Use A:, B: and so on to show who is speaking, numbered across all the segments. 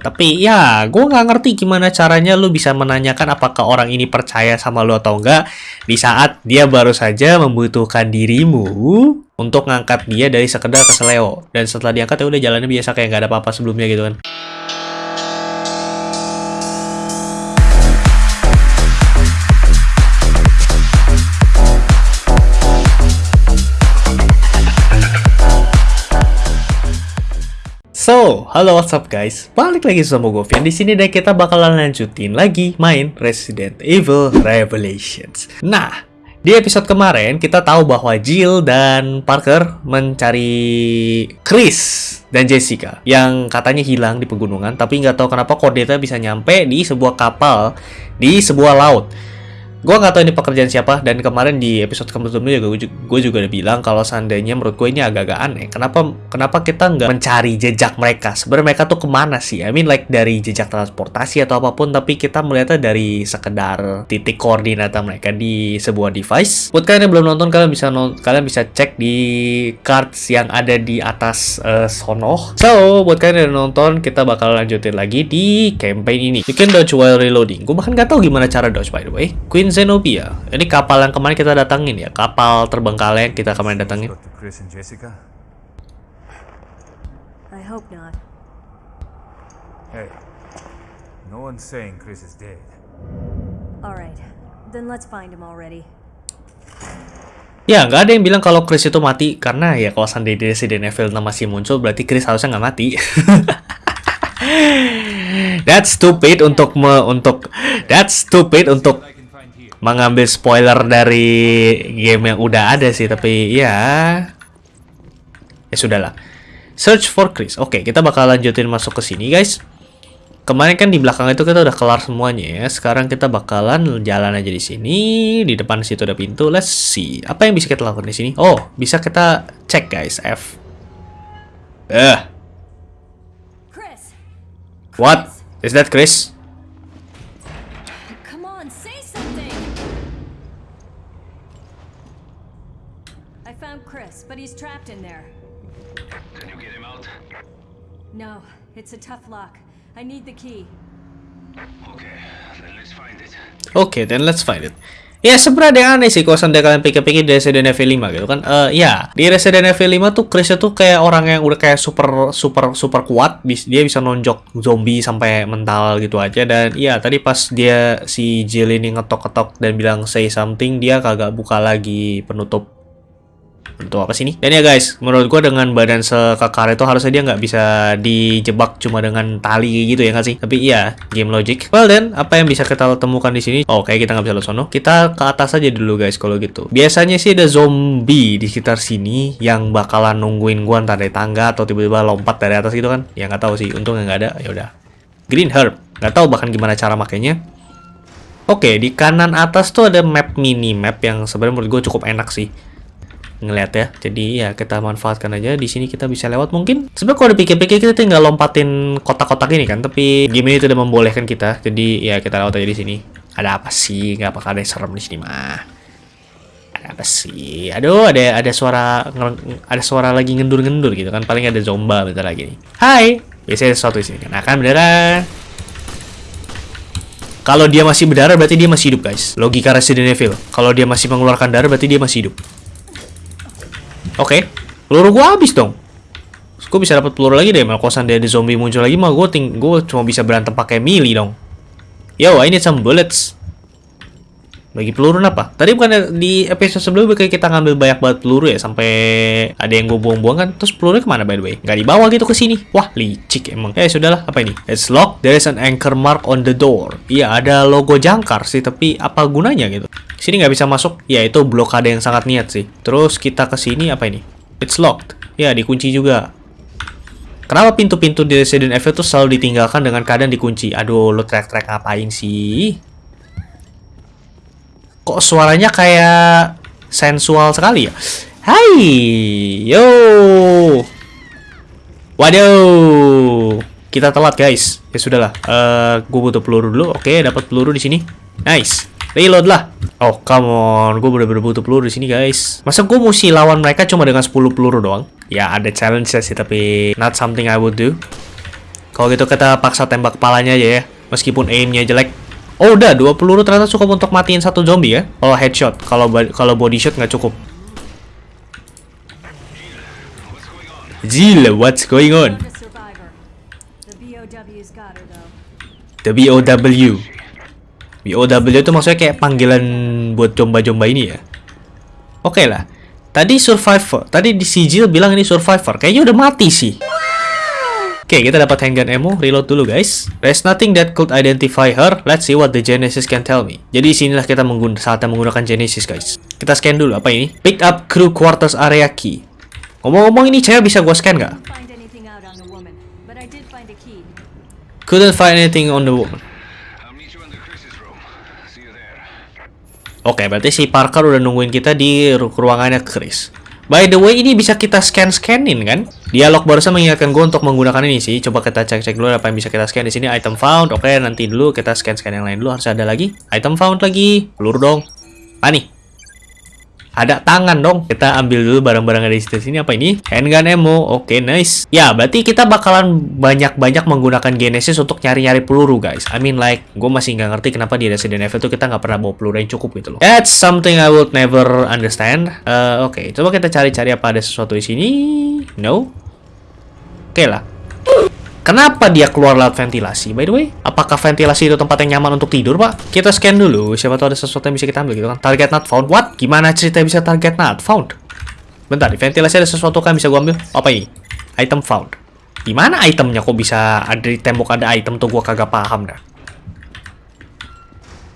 A: Tapi ya, gue nggak ngerti gimana caranya lu bisa menanyakan apakah orang ini percaya sama lu atau enggak di saat dia baru saja membutuhkan dirimu untuk ngangkat dia dari sekedar keseleo. Dan setelah diangkat ya udah jalannya biasa kayak nggak ada apa-apa sebelumnya gitu kan. So, halo what's up guys? Balik lagi sama gue Vian di sini dan kita bakalan lanjutin lagi main Resident Evil Revelations. Nah, di episode kemarin kita tahu bahwa Jill dan Parker mencari Chris dan Jessica yang katanya hilang di pegunungan tapi nggak tahu kenapa koordinatnya bisa nyampe di sebuah kapal di sebuah laut. Gue nggak tahu ini pekerjaan siapa dan kemarin di episode sebelumnya juga gue juga udah bilang kalau seandainya menurut gue ini agak-agak aneh. Kenapa kenapa kita nggak mencari jejak mereka? Sebenarnya mereka tuh ke mana sih? I mean like dari jejak transportasi atau apa pun, tapi kita melihatnya dari sekedar titik koordinat mereka di sebuah device. Buat kalian yang belum nonton, kalian bisa non kalian bisa cek di cards yang ada di atas uh, sono. So buat kalian yang nonton, kita bakal lanjutin lagi di campaign ini. You can dodge while reloading. Gue bahkan nggak tahu gimana cara dodge by the way. Queen Zenobia. Ini kapal yang kemarin kita datangin ya, kapal terbengkalai yang kita kemarin datangin.
B: I hope not.
C: Hey, no one's saying Chris is dead.
B: Alright, then let's find him already.
A: Ya, nggak ada yang bilang kalau Chris itu mati karena ya kalau seandainya Resident Evil 6 masih muncul berarti Chris harusnya nggak mati. That's stupid untuk me, untuk that's stupid untuk mengambil spoiler dari game yang udah ada sih tapi ya ya sudahlah. Search for Chris. Oke, kita bakal lanjutin masuk ke sini guys. Kemarin kan di belakang itu kita udah kelar semuanya ya. Sekarang kita bakalan jalan aja di sini. Di depan situ ada pintu. Let's see. Apa yang bisa kita lakukan di sini? Oh, bisa kita cek guys. F. Eh,
B: Chris!
A: what? Is that Chris?
B: No, it's a tough lock. I need the key.
D: Okay, then let's find it.
A: Oke, then let's find it. Ya sebenarnya ada yang aneh sih kalau seandainya kalian pikir-pikir di Resident Evil 5 gitu kan. Eh ya, di Resident Evil 5 tuh Chris tuh kayak orang yang udah kayak super super super kuat. Dia bisa nonjok zombie sampai mental gitu aja dan iya tadi pas dia si Jill ini ngetok-ketok dan bilang say something, dia kagak buka lagi penutup untuk apa sih ini? Dan ya guys, menurut gua dengan badan sekekar itu harusnya dia nggak bisa dijebak cuma dengan tali gitu ya nggak sih? Tapi iya, game logic. Well then, apa yang bisa kita temukan di sini? Oh, kita nggak bisa lewat sono. Kita ke atas aja dulu guys kalau gitu. Biasanya sih ada zombie di sekitar sini yang bakalan nungguin gua entah dari tangga atau tiba-tiba lompat dari atas gitu kan? Ya nggak tahu sih. Untungnya nggak ada. Ya udah. Green herb. Nggak tahu bahkan gimana cara makainya. Oke, di kanan atas tuh ada map mini map yang sebenarnya menurut gue cukup enak sih ngeliat ya. Jadi ya kita manfaatkan aja. Di sini kita bisa lewat mungkin. Sebenarnya kalau dipikir-pikir kita tinggal lompatin kotak-kotak ini kan, tapi game ini tidak membolehkan kita. Jadi ya kita lewat aja di sini. Ada apa sih? Nggak bakal ada yang serem di sini mah. Ada apa sih? Aduh, ada ada suara ada suara lagi ngendur-ngendur gitu kan. Paling ada zomba bentar lagi nih. Hai. Biasanya sesuatu di sini kan. Nah, kan beneran. Kalau dia masih berdarah berarti dia masih hidup, guys. Logika Resident Evil. Kalau dia masih mengeluarkan darah berarti dia masih hidup. Oke, peluru gua habis dong. Terus gua bisa dapat peluru lagi deh. Kalau seandainya ada zombie muncul lagi mah gua ting gua cuma bisa berantem pakai melee dong. Yo, I need some bullets. Bagi peluru apa? Tadi bukan di episode sebelumnya kayak kita ngambil banyak banget peluru ya sampai ada yang gue buang-buang kan. Terus pelurunya ke mana by the way? Nggak dibawa gitu ke sini. Wah, licik emang. Eh, sudahlah. Apa ini? It's locked. There is an anchor mark on the door. Iya, ada logo jangkar sih, tapi apa gunanya gitu? Sini nggak bisa masuk. Ya, itu blokade yang sangat niat sih. Terus kita ke sini apa ini? It's locked. Ya, dikunci juga. Kenapa pintu-pintu di Resident Evil tuh selalu ditinggalkan dengan keadaan dikunci? Aduh, lo track-track ngapain sih? Kok suaranya kayak sensual sekali ya? Hai, yo. Waduh, kita telat guys. Ya sudahlah, eh gue butuh peluru dulu. Oke, dapat peluru di sini. Nice. Reload lah. Oh, come on. Gue bener-bener butuh peluru di sini, guys. Masa gue mesti lawan mereka cuma dengan 10 peluru doang? Ya, ada challenge sih, tapi not something I would do. Kalau gitu kita paksa tembak kepalanya aja ya. Meskipun aimnya jelek. Oh udah, dua peluru ternyata cukup untuk matiin satu zombie ya. Kalau headshot, kalau kalau body shot nggak cukup. Gila, what's going on?
B: The
A: BOW. BOW itu maksudnya kayak panggilan buat jomba-jomba ini ya. Oke lah. Tadi survivor. Tadi di sigil bilang ini survivor. Kayaknya udah mati sih. Oke, kita dapat handgun ammo. Reload dulu, guys. There's nothing that could identify her. Let's see what the Genesis can tell me. Jadi sinilah kita menggun saatnya menggunakan Genesis, guys. Kita scan dulu. Apa ini? Pick up crew quarters area key. Ngomong-ngomong ini cewek bisa gua scan nggak? Couldn't find anything on the woman. Oke, berarti si Parker udah nungguin kita di ru- ruangannya Chris. By the way, ini bisa kita scan-scanin kan? Dialog barusan mengingatkan gue untuk menggunakan ini sih. Coba kita cek-cek dulu apa yang bisa kita scan di sini. Item found. Oke, nanti dulu kita scan-scan yang lain dulu. Harus ada lagi. Item found lagi. Peluru dong. Apa nih? Ada tangan dong. Kita ambil dulu barang-barang ada situ sini. Apa ini? Handgun ammo. Oke, nice. Ya, berarti kita bakalan banyak-banyak menggunakan Genesis untuk nyari-nyari peluru, guys. I mean like, gue masih nggak ngerti kenapa di Resident Evil tuh kita nggak pernah bawa peluru yang cukup gitu loh. That's something I would never understand. Eh, Oke, coba kita cari-cari apa ada sesuatu di sini. No. Oke lah. Kenapa dia keluar lewat ventilasi? By the way, apakah ventilasi itu tempat yang nyaman untuk tidur, Pak? Kita scan dulu, siapa tahu ada sesuatu yang bisa kita ambil gitu kan. Target not found. What? Gimana cerita bisa target not found? Bentar, di ventilasi ada sesuatu kan bisa gua ambil? Apa ini? Item found. Di mana itemnya kok bisa ada di tembok ada item tuh gua kagak paham dah.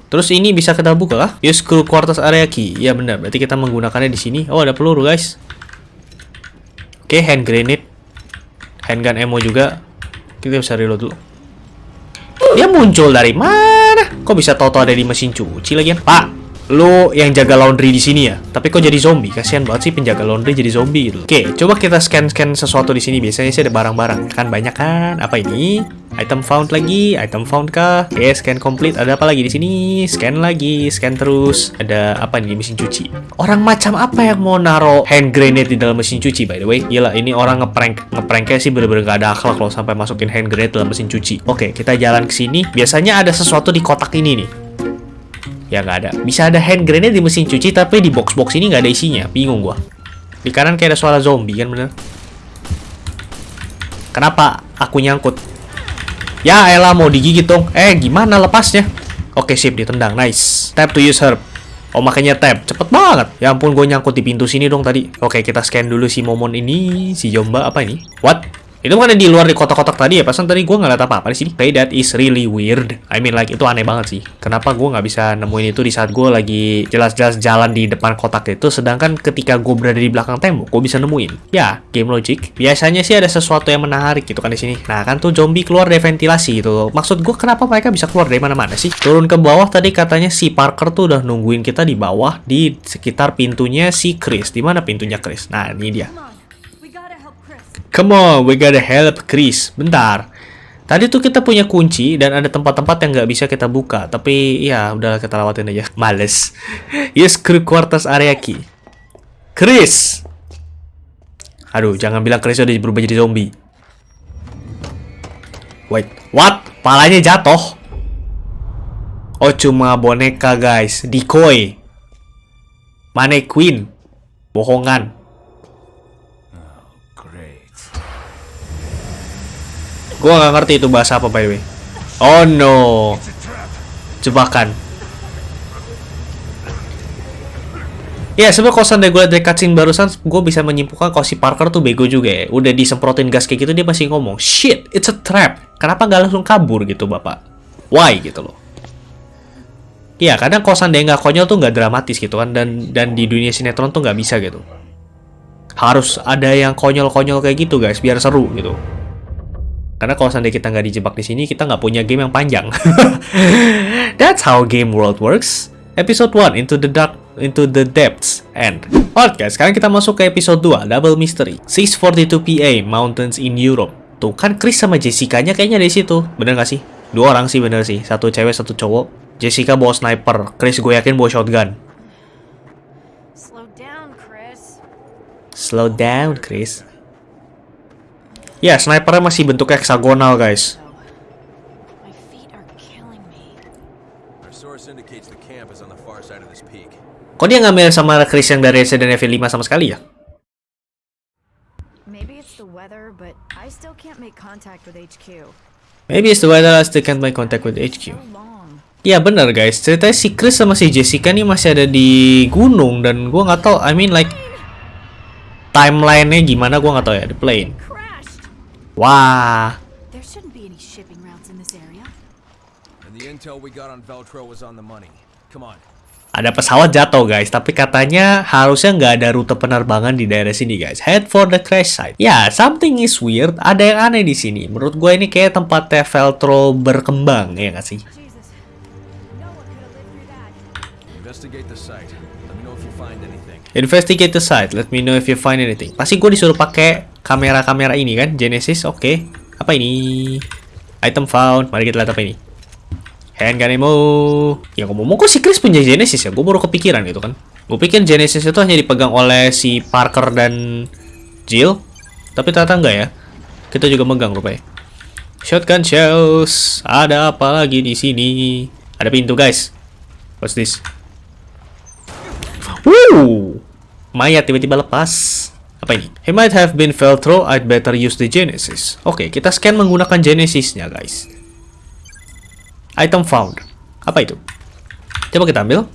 A: Terus ini bisa kita buka kah? Use crew quarters area key. Ya benar, berarti kita menggunakannya di sini. Oh, ada peluru, guys. Oke, hand grenade. Handgun ammo juga. Kita bisa reload dulu. Dia muncul dari mana? Kok bisa tahu-tahu ada di mesin cuci lagian? Pak, lu yang jaga laundry di sini ya? Tapi kok jadi zombie? Kasihan banget sih penjaga laundry jadi zombie gitu. Oke, coba kita scan-scan sesuatu di sini. Biasanya sih ada barang-barang. Kan banyak kan? Apa ini? Item found lagi, item found kah? Oke, scan complete. Ada apa lagi di sini? Scan lagi, scan terus. Ada apa nih mesin cuci? Orang macam apa yang mau naro hand grenade di dalam mesin cuci by the way? Gila, ini orang ngeprank ngepranknya sih bener-bener gak ada akhlak loh sampai masukin hand grenade dalam mesin cuci. Oke, kita jalan ke sini. Biasanya ada sesuatu di kotak ini nih. Ya nggak ada. Bisa ada hand grenade di mesin cuci tapi di box-box ini nggak ada isinya. Bingung gua. Di kanan kayak ada suara zombie kan bener. Kenapa aku nyangkut? Ya elah mau digigit dong. Eh gimana lepasnya? Oke sip ditendang. Nice. Tap to use herb. Oh makanya tap. Cepet banget. Ya ampun gue nyangkut di pintu sini dong tadi. Oke kita scan dulu si momon ini. Si Jomba apa ini? What? Itu bukan di luar di kotak-kotak tadi ya? Pasan tadi gue nggak liat apa-apa di sini. Okay, that is really weird. I mean like itu aneh banget sih. Kenapa gue nggak bisa nemuin itu di saat gue lagi jelas-jelas jalan di depan kotak itu, sedangkan ketika gue berada di belakang tembok, gue bisa nemuin. Ya, game logic. Biasanya sih ada sesuatu yang menarik gitu kan di sini. Nah kan tuh zombie keluar dari ventilasi gitu. Maksud gue kenapa mereka bisa keluar dari mana-mana sih? Turun ke bawah tadi katanya si Parker tuh udah nungguin kita di bawah di sekitar pintunya si Chris. Di mana pintunya Chris? Nah ini dia.
B: Come on, we gotta help Chris.
A: Bentar. Tadi tuh kita punya kunci dan ada tempat-tempat yang nggak bisa kita buka. Tapi ya udah kita lewatin aja. Males. Yes, crew quarters area key. Chris. Aduh, jangan bilang Chris udah berubah jadi zombie. Wait, what? Palanya jatuh. Oh, cuma boneka guys. Decoy. Mannequin. Bohongan. Gua nggak ngerti itu bahasa apa by the way. Oh no. Jebakan. Ya sebenarnya kalau seandainya gue dari cutscene barusan, gue bisa menyimpulkan kalau si Parker tuh bego juga ya. Udah disemprotin gas kayak gitu dia masih ngomong, shit, it's a trap. Kenapa nggak langsung kabur gitu bapak? Why gitu loh. Iya, kadang kalau seandainya nggak konyol tuh nggak dramatis gitu kan, dan dan di dunia sinetron tuh nggak bisa gitu. Harus ada yang konyol-konyol kayak gitu guys, biar seru gitu. Karena kalau seandainya kita nggak dijebak di sini, kita nggak punya game yang panjang. That's how game world works. Episode 1 Into the Dark Into the Depths End. Oke, sekarang kita masuk ke episode 2 Double Mystery. 6:42 PM Mountains in Europe. Tuh kan Chris sama Jessica-nya kayaknya di situ. Bener gak sih? Dua orang sih bener sih. Satu cewek, satu cowok. Jessica bawa sniper. Chris gue yakin bawa shotgun.
B: Slow down, Chris.
A: Slow down, Chris. Ya, snipernya masih bentuk heksagonal, guys. Kok dia ngambil sama Chris yang dari Resident Evil 5 sama sekali ya?
E: Maybe it's the weather, but I still can't make contact with HQ.
A: Maybe it's the weather I still can't make contact with HQ.
E: So long.
A: Ya bener guys, ceritanya si Chris sama si Jessica nih masih ada di gunung dan gua nggak tahu, I mean like timelinenya gimana gua nggak tahu ya di plane. Wah,
E: There shouldn't be any shipping routes in this area.
F: And the intel we got on Veltro was on the money. Come on.
A: ada pesawat jatuh guys, tapi katanya harusnya nggak ada rute penerbangan di daerah sini guys. Head for the crash site. Ya, something is weird. Ada yang aneh di sini. Menurut gue ini kayak tempatnya Veltro berkembang ya nggak sih?
B: Jesus. No one could have lived through that.
F: Investigate the site.
A: Investigate the site. Let me know if you find anything. Pasti gue disuruh pakai kamera-kamera ini kan, Genesis. Oke. Apa ini? Item found. Mari kita lihat apa ini. Handgun ammo. Ya ngomong-ngomong kok si Chris punya Genesis ya? Gue baru kepikiran gitu kan. Gue pikir Genesis itu hanya dipegang oleh si Parker dan Jill. Tapi ternyata enggak ya. Kita juga megang rupanya. Shotgun shells. Ada apa lagi di sini? Ada pintu guys. What's this? Wuh, mayat tiba-tiba lepas. Apa ini? He might have been Veltro, I'd better use the Genesis. Oke, kita scan menggunakan Genesisnya, guys. Item found. Apa itu? Coba kita ambil.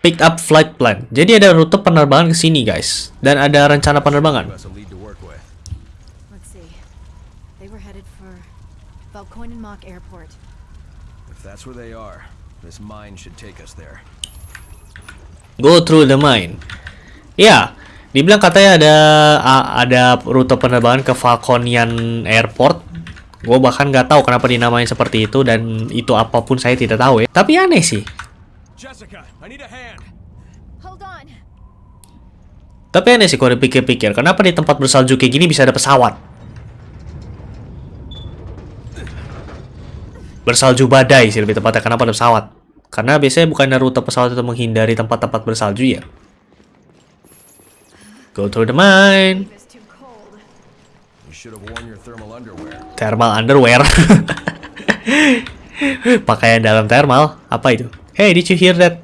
A: Picked up flight plan. Jadi ada rute penerbangan ke sini, guys. Dan ada rencana penerbangan.
F: Give us a lead to work with.
E: Let's see. They were headed for Valkoinenmach Airport.
F: If that's where they are, this mine should take us there.
A: Go through the mine. Ya, dibilang katanya ada ada rute penerbangan ke Falconian Airport. Gue bahkan nggak tahu kenapa dinamain seperti itu dan itu apa pun saya tidak tahu ya. Tapi aneh sih.
F: Jessica, I need a hand.
E: Hold on!
A: Tapi aneh sih kalau dipikir-pikir. Kenapa di tempat bersalju kayak gini bisa ada pesawat? Bersalju badai sih lebih tepatnya. Kenapa ada pesawat? Karena biasanya bukannya rute pesawat itu menghindari tempat-tempat bersalju ya. Go through the mine.
E: It's too cold.
F: You should have worn your thermal underwear.
A: Thermal underwear. Pakaian dalam thermal. Apa itu? Hey, did you hear that?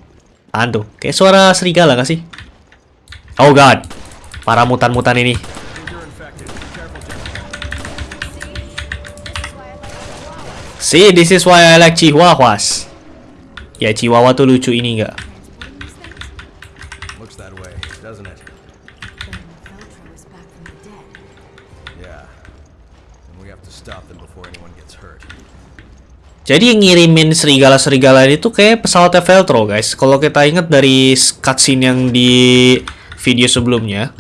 A: Apaan tuh? Kayak suara serigala gak sih? Oh god. Para mutan-mutan ini. See, this is why I like chihuahuas. Ya, chihuahua tuh lucu ini nggak?
F: Looks that way, doesn't it?
E: Then Veltro is back from the dead.
F: Yeah. And we have to stop them before anyone gets hurt.
A: Jadi yang ngirimin serigala-serigala ini tuh kayak pesawatnya Veltro, guys. Kalau kita ingat dari cutscene yang di video sebelumnya,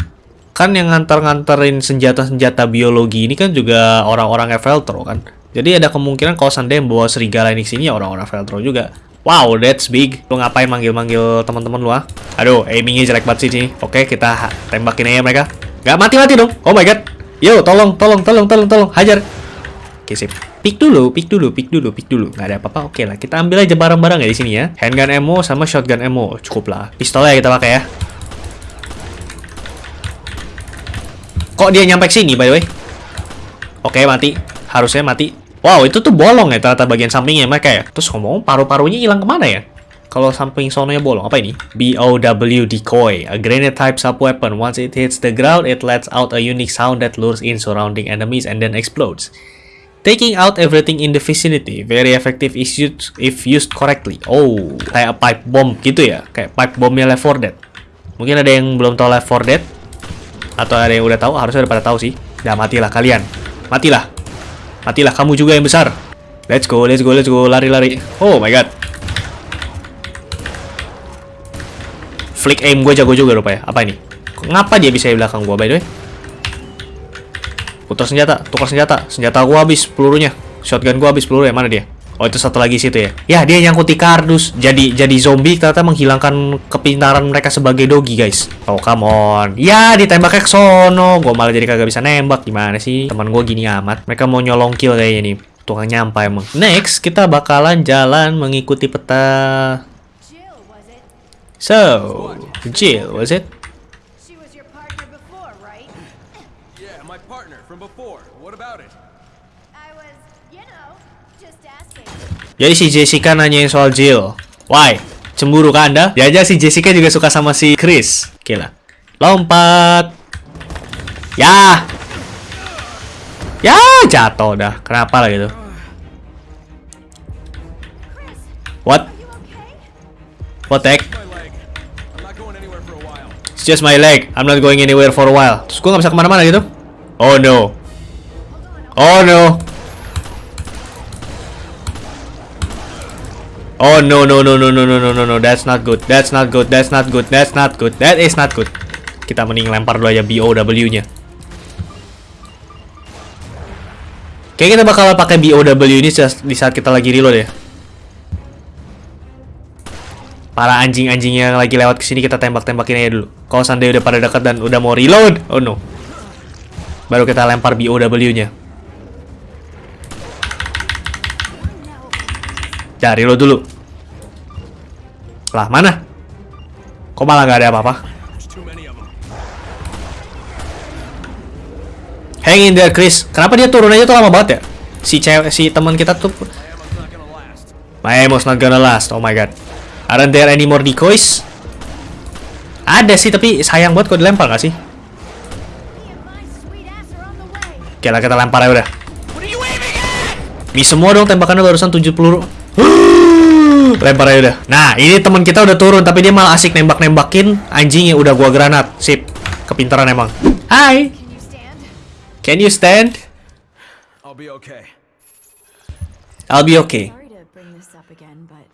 A: kan yang ngantar-nganterin senjata-senjata biologi ini kan juga orang-orangnya Veltro kan. Jadi ada kemungkinan kalau seandainya yang bawa serigala ini sini ya orang-orang Veltro juga. Wow, that's big. Lu ngapain manggil-manggil teman-teman lu ah? Aduh, aimingnya jelek banget sih. Oke, kita tembakin aja mereka. Gak mati-mati dong. Oh my god. Yo, tolong, tolong, tolong, tolong, tolong. Hajar. Oke, sip. Pick dulu, pick dulu, pick dulu, pick dulu. Nggak ada apa-apa. Oke lah, kita ambil aja barang-barang ya di sini ya. Handgun ammo sama shotgun ammo. Cukup lah. Pistolnya kita pakai ya. Kok dia nyampe sini by the way? Oke, mati. Harusnya mati. Wow, itu tuh bolong ya ternyata bagian sampingnya mereka ya. Terus ngomong paru-parunya hilang ke mana ya? Kalau samping sononya bolong, apa ini? BOW decoy, a grenade type sub weapon. Once it hits the ground, it lets out a unique sound that lures in surrounding enemies and then explodes. Taking out everything in the vicinity, very effective is used if used correctly. Oh, kayak pipe bomb gitu ya, kayak pipe bombnya Left 4 Dead. Mungkin ada yang belum tahu Left 4 Dead, atau ada yang udah tahu, harusnya udah pada tahu sih. Udah matilah kalian, matilah, matilah kamu juga yang besar. Let's go, let's go, let's go, lari-lari. Oh my god. Flick aim gue jago juga rupanya. Apa ini? Ngapa dia bisa di belakang gue by the way? Putar senjata, tukar senjata. Senjata gua habis pelurunya. Shotgun gua habis pelurunya. Mana dia? Oh, itu satu lagi situ ya. Ya, dia nyangkut di kardus. Jadi jadi zombie ternyata menghilangkan kepintaran mereka sebagai dogi, guys. Oh, come on. Ya, ditembaknya ke sono. Gua malah jadi kagak bisa nembak. Gimana sih? Teman gua gini amat. Mereka mau nyolong kill kayaknya nih. Tukang nyampai emang. Next, kita bakalan jalan mengikuti peta. So, Jill, was it?
B: She was your partner before, right?
F: Yeah, my partner from before.
E: just asking.
A: Jadi si Jessica nanyain soal Jill. Why? Cemburu kan Anda? Jangan si Jessica juga suka sama si Chris. Gila. Lompat. Ya. Ya, jatuh dah. Kenapa lah gitu? What? What the heck? It's just my leg. I'm not going anywhere for a while. Terus gue gak bisa ke mana-mana gitu? Oh no. Oh no. Oh no no no no no no no no no that's not good that's not good that's not good that's not good that is not good. Kita mending lempar dulu aja BOW nya Kayak kita bakal pakai BOW ini di saat kita lagi reload ya. Para anjing-anjing yang lagi lewat ke sini kita tembak-tembakin aja dulu. Kalau seandainya udah pada dekat dan udah mau reload Oh no. Baru kita lempar BOW Ya, reload dulu. Lah, mana? Kok malah nggak ada apa-apa? Hang in there, Chris. Kenapa dia turun aja tuh lama banget ya? Si cewek, si teman kita tuh.
F: My ammo's not gonna last.
A: Oh my god. Aren't there any more decoys? Ada sih, tapi sayang banget kalau dilempar nggak sih? Oke lah, kita lempar aja udah. Mi semua dong tembakannya barusan 70 peluru. Lempar aja udah. Nah, ini teman kita udah turun tapi dia malah asik nembak-nembakin anjing yang udah gua granat. Sip. Kepintaran emang. Hai.
E: Can you stand?
A: Can you stand?
F: I'll be okay.
A: I'll be okay.
E: Sorry to bring this up again, but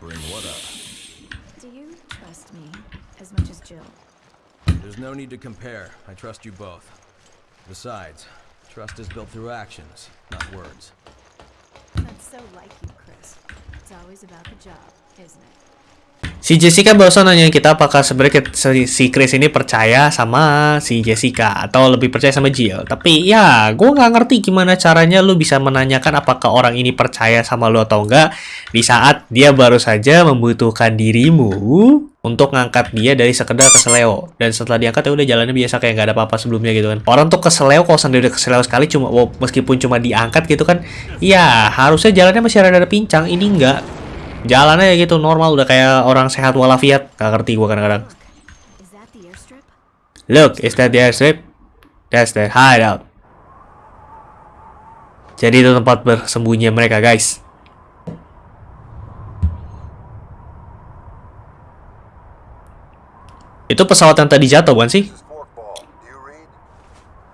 F: Bring what up?
E: do you trust me as much as Jill?
F: There's no need to compare. I trust you both. Besides, trust is built through actions, not words.
E: So like you, Chris. It's always about the job, isn't it?
A: Si Jessica barusan nanyain kita apakah sebenarnya si Chris ini percaya sama si Jessica atau lebih percaya sama Jill. Tapi ya, gue nggak ngerti gimana caranya lu bisa menanyakan apakah orang ini percaya sama lu atau enggak di saat dia baru saja membutuhkan dirimu untuk ngangkat dia dari sekedar keseleo dan setelah diangkat ya udah jalannya biasa kayak nggak ada apa-apa sebelumnya gitu kan. Orang tuh keseleo kalau sendiri udah keseleo sekali cuma wow, meskipun cuma diangkat gitu kan ya harusnya jalannya masih rada pincang. Ini enggak jalannya ya gitu normal udah kayak orang sehat walafiat. Gak ngerti gua kadang-kadang. Look is that the airstrip? That's the hideout. Jadi itu tempat bersembunyi mereka guys itu pesawat yang tadi jatuh bukan sih
G: Forkball, do you read?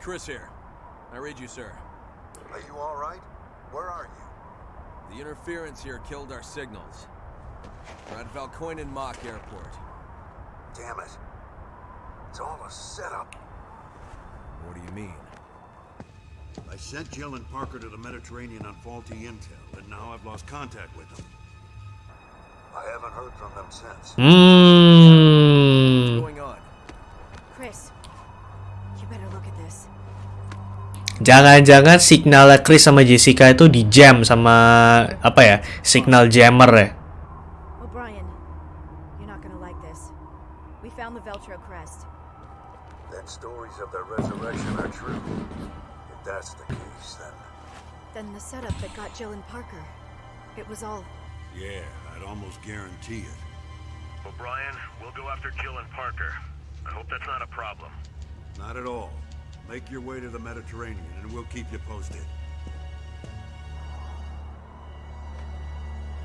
F: Chris here. I read you, sir.
G: Are you all right? Where are you?
F: The interference here killed our signals. We're at Valcoinen Mock Airport.
G: Damn it. It's all a setup.
F: What do you mean?
H: I sent Jill and Parker to the Mediterranean on faulty intel, and now I've lost contact with them.
G: I haven't heard from them since.
A: hmm jangan-jangan signal Chris sama Jessica itu di jam sama apa ya signal jammer ya
E: O'Brien, you're not gonna like this. We found the Veltro crest.
G: Then stories of their resurrection are true. If that's the case, then
E: Then the setup that got Jill and Parker. It was all
H: Yeah, I'd almost guarantee it.
I: O'Brien, we'll go after Jill and Parker. I hope that's not a problem.
H: Not at all. Make your way to the Mediterranean, and we'll keep you posted.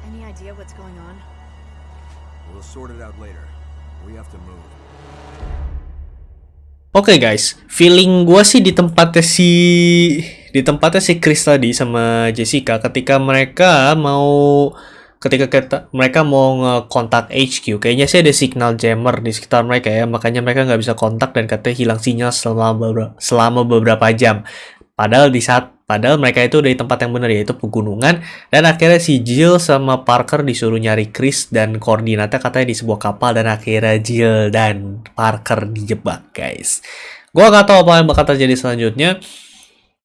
E: any idea what's going on?
F: We'll sort it out later. We have to move.
A: Oke guys, feeling gua sih di tempatnya si di tempatnya si Chris tadi sama Jessica ketika mereka mau ketika kita, mereka mau ngekontak HQ, kayaknya sih ada signal jammer di sekitar mereka ya, makanya mereka nggak bisa kontak dan katanya hilang sinyal selama beberapa, selama beberapa jam. Padahal di saat padahal mereka itu dari tempat yang benar yaitu pegunungan dan akhirnya si Jill sama Parker disuruh nyari Chris dan koordinatnya katanya di sebuah kapal dan akhirnya Jill dan Parker dijebak guys. Gua nggak tahu apa yang bakal terjadi selanjutnya.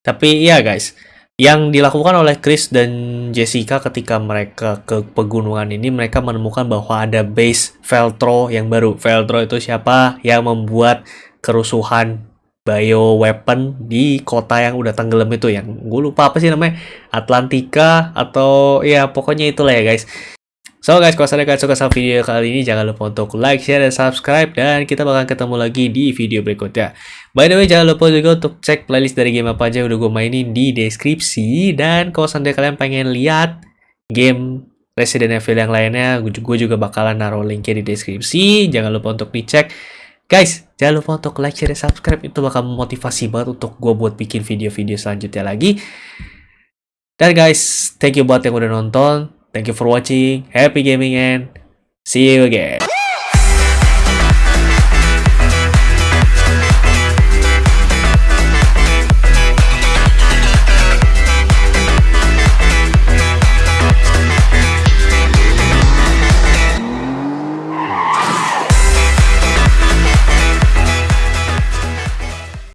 A: Tapi iya guys, yang dilakukan oleh Chris dan Jessica ketika mereka ke pegunungan ini mereka menemukan bahwa ada base Veltro yang baru. Veltro itu siapa? Yang membuat kerusuhan bio weapon di kota yang udah tenggelam itu yang gue lupa apa sih namanya? Atlantika atau ya pokoknya itulah ya guys So guys, kalau kalian suka sama video kali ini, jangan lupa untuk like, share, dan subscribe. Dan kita bakal ketemu lagi di video berikutnya. By the way, jangan lupa juga untuk cek playlist dari game apa aja yang udah gue mainin di deskripsi. Dan kalau seandainya kalian pengen lihat game Resident Evil yang lainnya, gue juga bakalan naruh linknya di deskripsi. Jangan lupa untuk dicek. Guys, jangan lupa untuk like, share, dan subscribe. Itu bakal memotivasi banget untuk gue buat bikin video-video selanjutnya lagi. Dan guys, thank you buat yang udah nonton. Thank you for watching. Happy gaming and see you again.